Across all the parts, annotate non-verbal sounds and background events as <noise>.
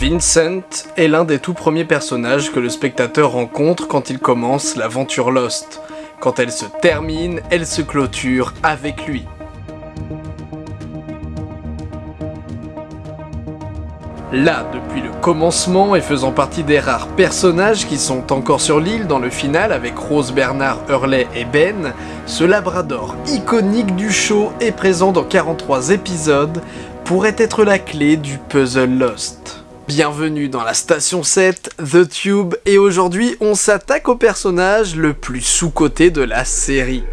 Vincent est l'un des tout premiers personnages que le spectateur rencontre quand il commence l'aventure Lost. Quand elle se termine, elle se clôture avec lui. Là, depuis le commencement et faisant partie des rares personnages qui sont encore sur l'île dans le final avec Rose, Bernard, Hurley et Ben, ce labrador iconique du show est présent dans 43 épisodes, pourrait être la clé du puzzle Lost. Bienvenue dans la station 7, The Tube, et aujourd'hui on s'attaque au personnage le plus sous-coté de la série.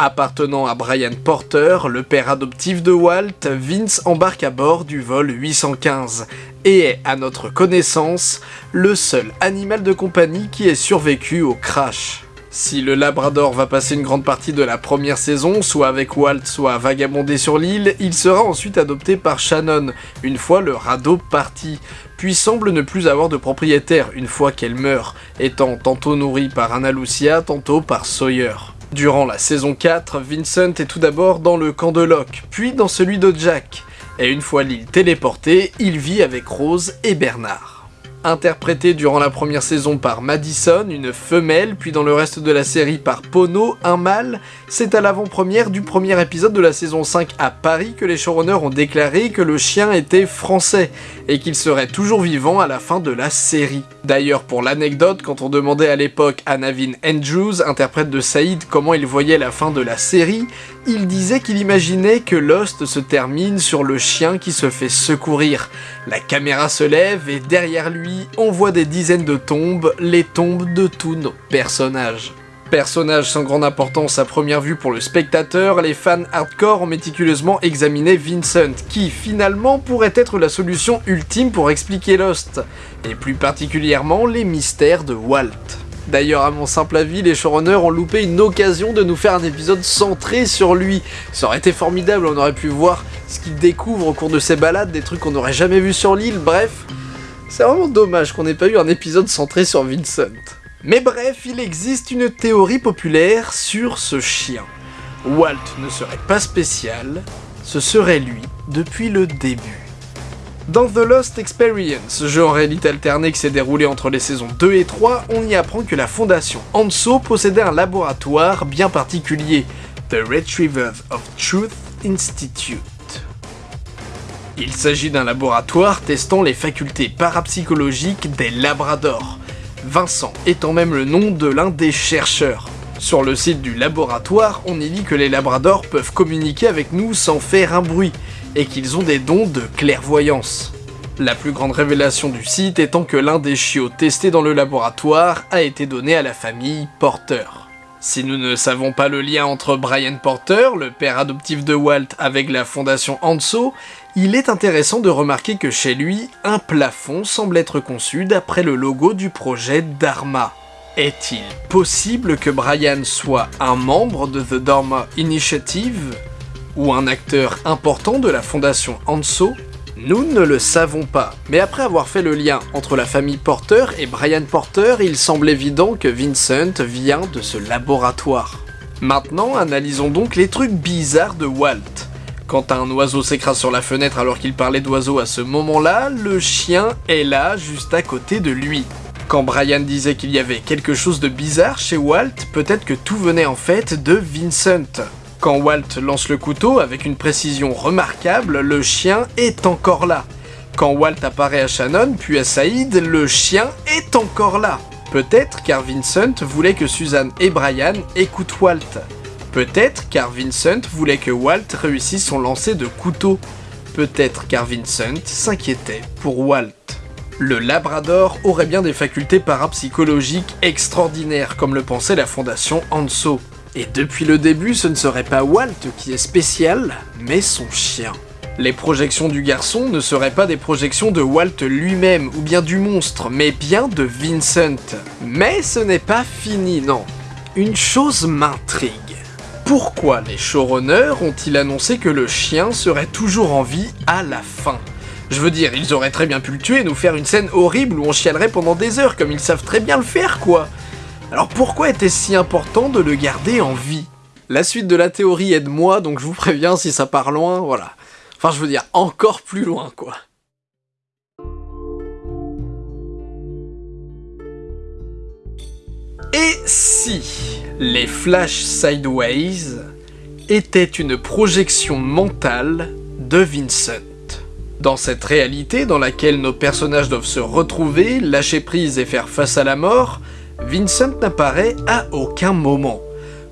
Appartenant à Brian Porter, le père adoptif de Walt, Vince embarque à bord du vol 815 et est, à notre connaissance, le seul animal de compagnie qui ait survécu au crash. Si le Labrador va passer une grande partie de la première saison, soit avec Walt, soit à vagabonder sur l'île, il sera ensuite adopté par Shannon, une fois le radeau parti, puis semble ne plus avoir de propriétaire une fois qu'elle meurt, étant tantôt nourri par Anna Lucia, tantôt par Sawyer. Durant la saison 4, Vincent est tout d'abord dans le camp de Locke, puis dans celui de Jack, et une fois l'île téléportée, il vit avec Rose et Bernard interprété durant la première saison par Madison, une femelle, puis dans le reste de la série par Pono, un mâle, c'est à l'avant-première du premier épisode de la saison 5 à Paris que les showrunners ont déclaré que le chien était français, et qu'il serait toujours vivant à la fin de la série. D'ailleurs, pour l'anecdote, quand on demandait à l'époque à Navin Andrews, interprète de Saïd, comment il voyait la fin de la série, il disait qu'il imaginait que Lost se termine sur le chien qui se fait secourir. La caméra se lève et derrière lui, on voit des dizaines de tombes, les tombes de tous nos personnages. Personnage sans grande importance à première vue pour le spectateur, les fans hardcore ont méticuleusement examiné Vincent, qui finalement pourrait être la solution ultime pour expliquer Lost, et plus particulièrement les mystères de Walt. D'ailleurs, à mon simple avis, les showrunners ont loupé une occasion de nous faire un épisode centré sur lui. Ça aurait été formidable, on aurait pu voir ce qu'il découvre au cours de ses balades, des trucs qu'on n'aurait jamais vu sur l'île, bref. C'est vraiment dommage qu'on n'ait pas eu un épisode centré sur Vincent. Mais bref, il existe une théorie populaire sur ce chien. Walt ne serait pas spécial, ce serait lui depuis le début. Dans The Lost Experience, jeu en réalité alternée qui s'est déroulé entre les saisons 2 et 3, on y apprend que la fondation Anso possédait un laboratoire bien particulier, The Retrievers of Truth Institute. Il s'agit d'un laboratoire testant les facultés parapsychologiques des labradors, Vincent étant même le nom de l'un des chercheurs. Sur le site du laboratoire, on y lit que les labradors peuvent communiquer avec nous sans faire un bruit, et qu'ils ont des dons de clairvoyance. La plus grande révélation du site étant que l'un des chiots testés dans le laboratoire a été donné à la famille Porter. Si nous ne savons pas le lien entre Brian Porter, le père adoptif de Walt, avec la fondation Anso, il est intéressant de remarquer que chez lui, un plafond semble être conçu d'après le logo du projet Dharma. Est-il possible que Brian soit un membre de The Dharma Initiative? Ou un acteur important de la fondation Anso Nous ne le savons pas, mais après avoir fait le lien entre la famille Porter et Brian Porter, il semble évident que Vincent vient de ce laboratoire. Maintenant, analysons donc les trucs bizarres de Walt. Quand un oiseau s'écrase sur la fenêtre alors qu'il parlait d'oiseau à ce moment-là, le chien est là, juste à côté de lui. Quand Brian disait qu'il y avait quelque chose de bizarre chez Walt, peut-être que tout venait en fait de Vincent. Quand Walt lance le couteau avec une précision remarquable, le chien est encore là. Quand Walt apparaît à Shannon, puis à Saïd, le chien est encore là. Peut-être car Vincent voulait que Suzanne et Brian écoutent Walt. Peut-être car Vincent voulait que Walt réussisse son lancer de couteau. Peut-être car Vincent s'inquiétait pour Walt. Le Labrador aurait bien des facultés parapsychologiques extraordinaires, comme le pensait la fondation Anso. Et depuis le début, ce ne serait pas Walt qui est spécial, mais son chien. Les projections du garçon ne seraient pas des projections de Walt lui-même ou bien du monstre, mais bien de Vincent. Mais ce n'est pas fini, non. Une chose m'intrigue. Pourquoi les showrunners ont-ils annoncé que le chien serait toujours en vie à la fin? Je veux dire, ils auraient très bien pu le tuer et nous faire une scène horrible où on chialerait pendant des heures, comme ils savent très bien le faire, quoi Alors pourquoi était-ce si important de le garder en vie? La suite de la théorie est de moi, donc je vous préviens si ça part loin, voilà. Enfin je veux dire, encore plus loin quoi. Et si les Flash Sideways étaient une projection mentale de Vincent? Dans cette réalité dans laquelle nos personnages doivent se retrouver, lâcher prise et faire face à la mort, Vincent n'apparaît à aucun moment.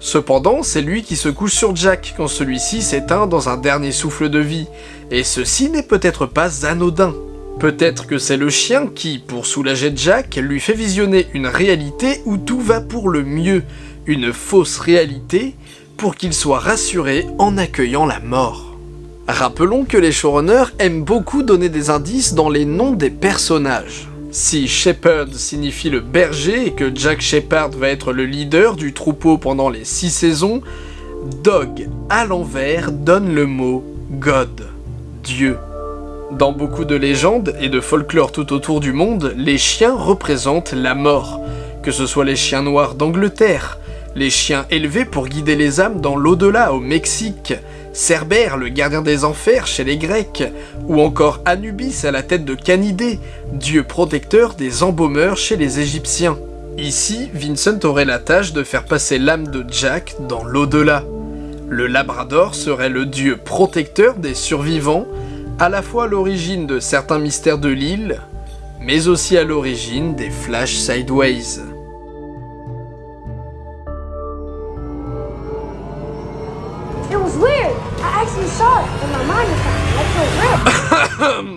Cependant, c'est lui qui se couche sur Jack quand celui-ci s'éteint dans un dernier souffle de vie, et ceci n'est peut-être pas anodin. Peut-être que c'est le chien qui, pour soulager Jack, lui fait visionner une réalité où tout va pour le mieux, une fausse réalité, pour qu'il soit rassuré en accueillant la mort. Rappelons que les showrunners aiment beaucoup donner des indices dans les noms des personnages. Si Shepard signifie le berger et que Jack Shepard va être le leader du troupeau pendant les 6 saisons, Dog à l'envers donne le mot God, Dieu. Dans beaucoup de légendes et de folklore tout autour du monde, les chiens représentent la mort, que ce soit les chiens noirs d'Angleterre, les chiens élevés pour guider les âmes dans l'au-delà au Mexique, Cerbère, le gardien des enfers chez les Grecs, ou encore Anubis à la tête de Canidé, dieu protecteur des embaumeurs chez les Égyptiens. Ici, Vincent aurait la tâche de faire passer l'âme de Jack dans l'au-delà. Le Labrador serait le dieu protecteur des survivants, à la fois à l'origine de certains mystères de l'île, mais aussi à l'origine des Flash Sideways.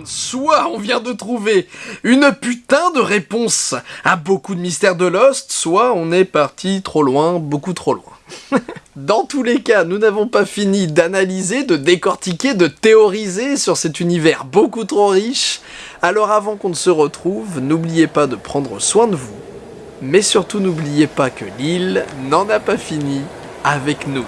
Soit on vient de trouver une putain de réponse à beaucoup de mystères de Lost, soit on est parti trop loin, beaucoup trop loin. <laughs> Dans tous les cas, nous n'avons pas fini d'analyser, de décortiquer, de théoriser sur cet univers beaucoup trop riche. Alors avant qu'on ne se retrouve, n'oubliez pas de prendre soin de vous. Mais surtout n'oubliez pas que l'île n'en a pas fini avec nous.